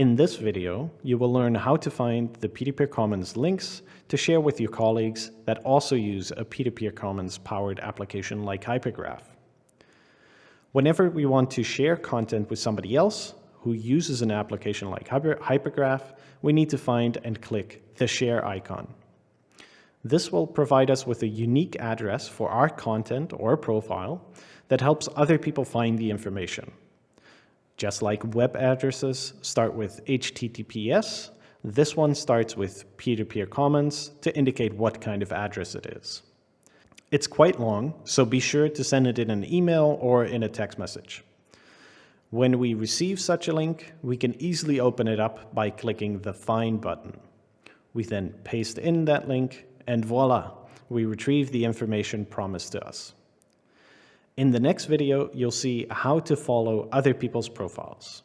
In this video, you will learn how to find the Peer-to-Peer Commons links to share with your colleagues that also use a Peer-to-Peer Commons powered application like Hypergraph. Whenever we want to share content with somebody else who uses an application like Hyper Hypergraph, we need to find and click the share icon. This will provide us with a unique address for our content or profile that helps other people find the information. Just like web addresses start with HTTPS, this one starts with peer-to-peer -peer commons to indicate what kind of address it is. It's quite long, so be sure to send it in an email or in a text message. When we receive such a link, we can easily open it up by clicking the Find button. We then paste in that link, and voila, we retrieve the information promised to us. In the next video, you'll see how to follow other people's profiles.